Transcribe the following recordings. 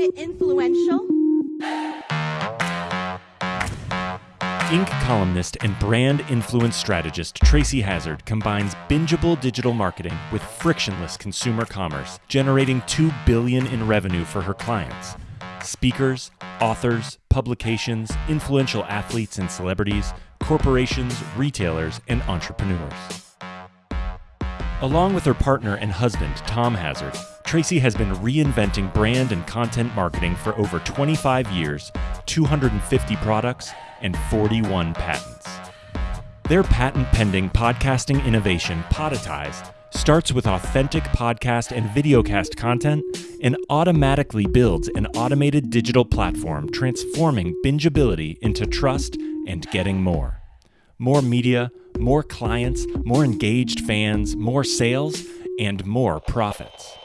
bit influential. Inc. columnist and brand influence strategist Tracy Hazzard combines bingeable digital marketing with frictionless consumer commerce, generating 2 billion in revenue for her clients. Speakers, authors, publications, influential athletes and celebrities, corporations, retailers, and entrepreneurs. Along with her partner and husband, Tom Hazzard, Tracy has been reinventing brand and content marketing for over 25 years, 250 products, and 41 patents. Their patent pending podcasting innovation, Podetize, starts with authentic podcast and videocast content and automatically builds an automated digital platform transforming bingeability into trust and getting more. More media, more clients, more engaged fans, more sales, and more profits.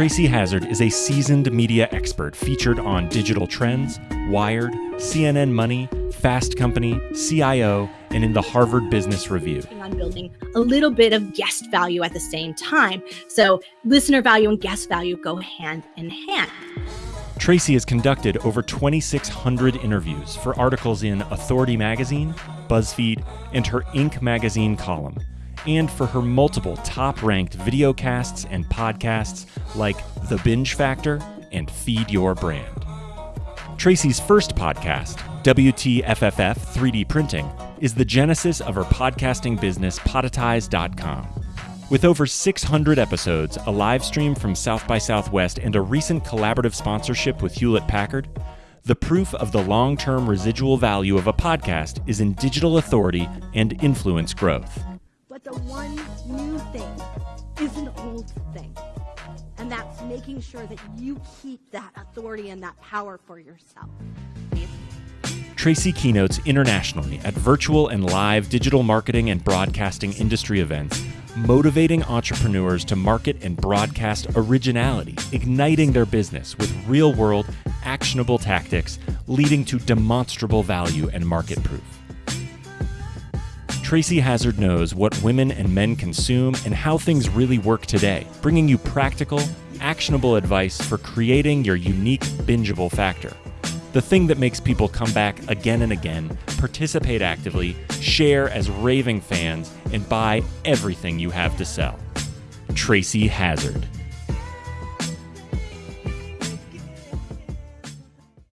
Tracy Hazzard is a seasoned media expert featured on Digital Trends, Wired, CNN Money, Fast Company, CIO, and in the Harvard Business Review. On building a little bit of guest value at the same time. So, listener value and guest value go hand in hand. Tracy has conducted over 2,600 interviews for articles in Authority Magazine, BuzzFeed, and her Inc. magazine column and for her multiple top ranked videocasts and podcasts like The Binge Factor and Feed Your Brand. Tracy's first podcast, WTFFF 3D Printing, is the genesis of her podcasting business, Podetize.com. With over 600 episodes, a live stream from South by Southwest, and a recent collaborative sponsorship with Hewlett Packard, the proof of the long term residual value of a podcast is in digital authority and influence growth. One new thing is an old thing. And that's making sure that you keep that authority and that power for yourself. Tracy keynotes internationally at virtual and live digital marketing and broadcasting industry events, motivating entrepreneurs to market and broadcast originality, igniting their business with real world, actionable tactics, leading to demonstrable value and market proof. Tracy Hazzard knows what women and men consume and how things really work today, bringing you practical, actionable advice for creating your unique bingeable factor. The thing that makes people come back again and again, participate actively, share as raving fans, and buy everything you have to sell. Tracy Hazzard.